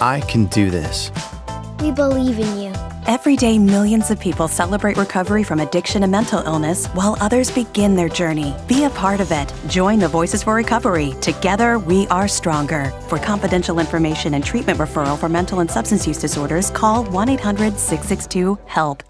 I can do this. We believe in you. Every day, millions of people celebrate recovery from addiction and mental illness while others begin their journey. Be a part of it. Join the Voices for Recovery. Together, we are stronger. For confidential information and treatment referral for mental and substance use disorders, call 1 800 662 HELP.